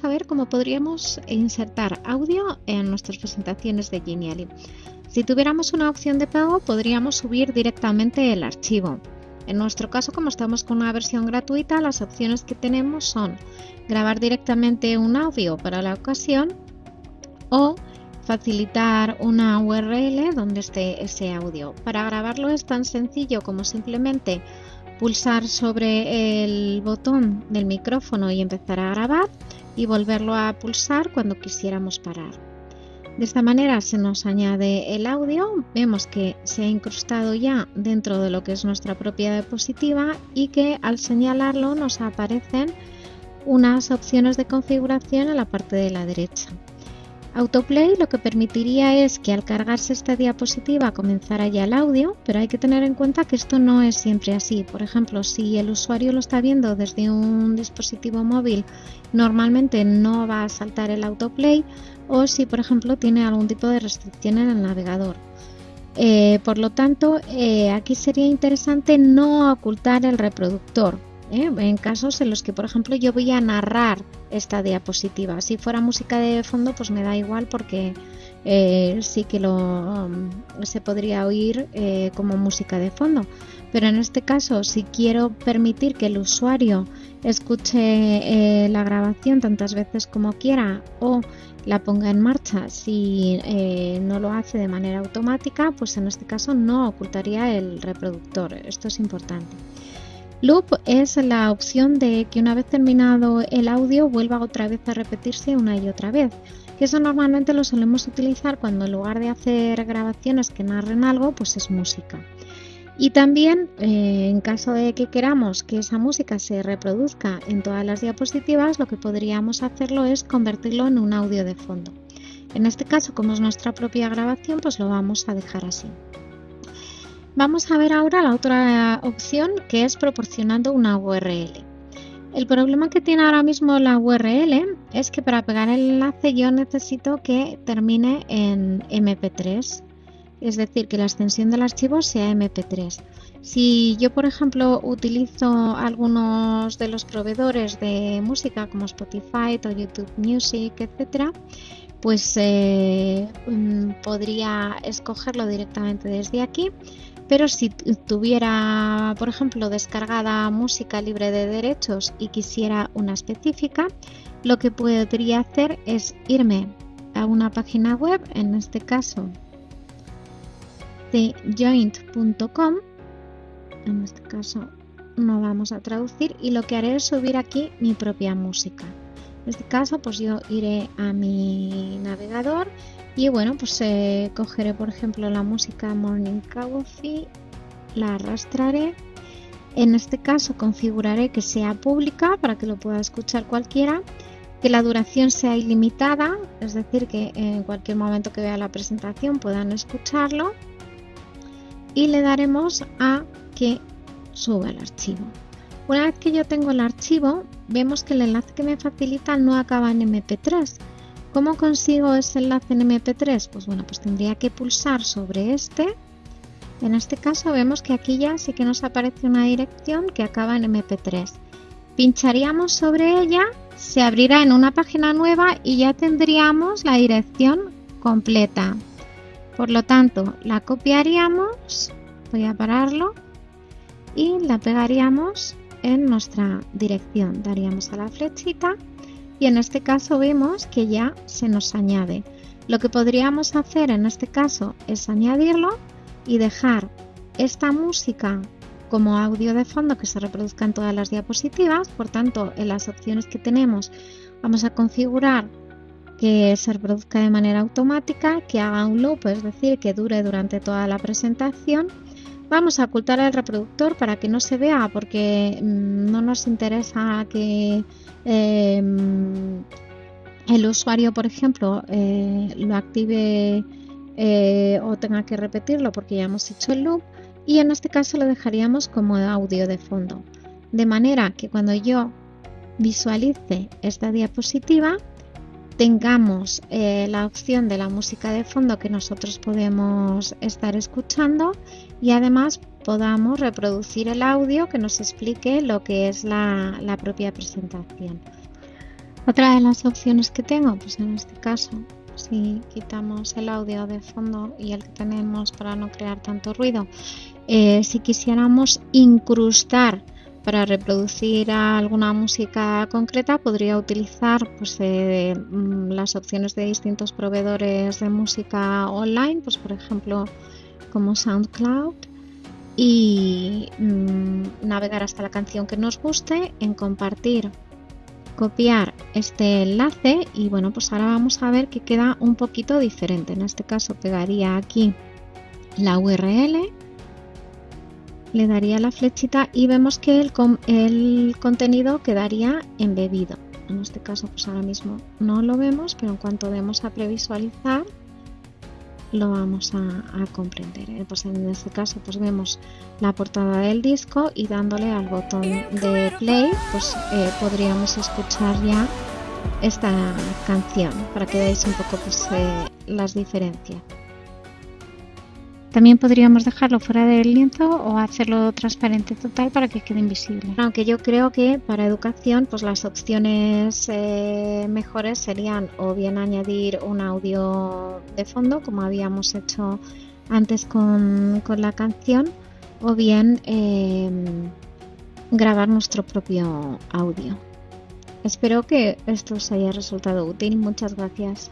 a ver cómo podríamos insertar audio en nuestras presentaciones de Genially. Si tuviéramos una opción de pago, podríamos subir directamente el archivo. En nuestro caso, como estamos con una versión gratuita, las opciones que tenemos son grabar directamente un audio para la ocasión o facilitar una URL donde esté ese audio. Para grabarlo es tan sencillo como simplemente pulsar sobre el botón del micrófono y empezar a grabar y volverlo a pulsar cuando quisiéramos parar. De esta manera se nos añade el audio, vemos que se ha incrustado ya dentro de lo que es nuestra propia diapositiva y que al señalarlo nos aparecen unas opciones de configuración en la parte de la derecha. Autoplay lo que permitiría es que al cargarse esta diapositiva comenzara ya el audio, pero hay que tener en cuenta que esto no es siempre así. Por ejemplo, si el usuario lo está viendo desde un dispositivo móvil, normalmente no va a saltar el autoplay o si, por ejemplo, tiene algún tipo de restricción en el navegador. Eh, por lo tanto, eh, aquí sería interesante no ocultar el reproductor. ¿Eh? en casos en los que, por ejemplo, yo voy a narrar esta diapositiva. Si fuera música de fondo, pues me da igual porque eh, sí que lo um, se podría oír eh, como música de fondo. Pero en este caso, si quiero permitir que el usuario escuche la grabación tantas veces como quiera o la ponga en marcha si no lo hace de manera automática, pues en este caso no ocultaría el reproductor. Esto es importante. Loop es la opción de que una vez terminado el audio vuelva otra vez a repetirse una y otra vez. Eso normalmente lo solemos utilizar cuando en lugar de hacer grabaciones que narren algo, pues es música. Y también, eh, en caso de que queramos que esa música se reproduzca en todas las diapositivas, lo que podríamos hacerlo es convertirlo en un audio de fondo. En este caso, como es nuestra propia grabación, pues lo vamos a dejar así. Vamos a ver ahora la otra opción que es proporcionando una URL. El problema que tiene ahora mismo la URL es que para pegar el enlace yo necesito que termine en MP3, es decir, que la extensión del archivo sea MP3. Si yo, por ejemplo, utilizo algunos de los proveedores de música como Spotify o YouTube Music, etc., pues eh, mm, podría escogerlo directamente desde aquí pero si tuviera, por ejemplo, descargada música libre de derechos y quisiera una específica, lo que podría hacer es irme a una página web, en este caso de joint.com, en este caso no vamos a traducir y lo que haré es subir aquí mi propia música. En este caso pues yo iré a mi navegador y bueno, pues eh, cogeré por ejemplo la música Morning Coffee, la arrastraré. En este caso configuraré que sea pública para que lo pueda escuchar cualquiera, que la duración sea ilimitada, es decir, que en cualquier momento que vea la presentación puedan escucharlo. Y le daremos a que suba el archivo. Una vez que yo tengo el archivo, vemos que el enlace que me facilita no acaba en MP3, ¿Cómo consigo ese enlace en MP3? Pues bueno, pues tendría que pulsar sobre este. En este caso vemos que aquí ya sí que nos aparece una dirección que acaba en MP3. Pincharíamos sobre ella, se abrirá en una página nueva y ya tendríamos la dirección completa. Por lo tanto, la copiaríamos, voy a pararlo, y la pegaríamos en nuestra dirección. Daríamos a la flechita y en este caso vemos que ya se nos añade. Lo que podríamos hacer en este caso es añadirlo y dejar esta música como audio de fondo que se reproduzca en todas las diapositivas. Por tanto, en las opciones que tenemos vamos a configurar que se reproduzca de manera automática, que haga un loop, es decir, que dure durante toda la presentación. Vamos a ocultar el reproductor para que no se vea porque mm, no nos interesa que Em, el usuario, por ejemplo, eh, lo active eh, o tenga que repetirlo porque ya hemos hecho el loop y en este caso lo dejaríamos como audio de fondo. De manera que cuando yo visualice esta diapositiva tengamos eh, la opción de la música de fondo que nosotros podemos estar escuchando y además podamos reproducir el audio que nos explique lo que es la, propia presentación. Otra de las opciones que tengo, pues en este caso, si quitamos el audio de fondo y el que tenemos para no crear tanto ruido, eh, si quisiéramos incrustar para reproducir alguna música concreta podría utilizar pues, eh, mm, las opciones de distintos proveedores de música online, pues por ejemplo como SoundCloud y mm, navegar hasta la canción que nos guste, en compartir, copiar este enlace y bueno pues ahora vamos a ver que queda un poquito diferente. En este caso pegaría aquí la URL le daría la flechita y vemos que el, el contenido quedaría embebido. En este caso pues ahora mismo no lo vemos, pero en cuanto demos a previsualizar lo vamos a, comprender. ¿eh? Pues en este caso pues vemos la portada del disco y dándole al botón de play pues eh, podríamos escuchar ya esta canción para que veáis un poco pues, eh, las diferencias. También podríamos dejarlo fuera del lienzo o hacerlo transparente total para que quede invisible. Aunque yo creo que para educación pues las opciones eh, mejores serían o bien añadir un audio de fondo como habíamos hecho antes con, la canción o bien em, grabar nuestro propio audio. Espero que esto os haya resultado útil. Muchas gracias.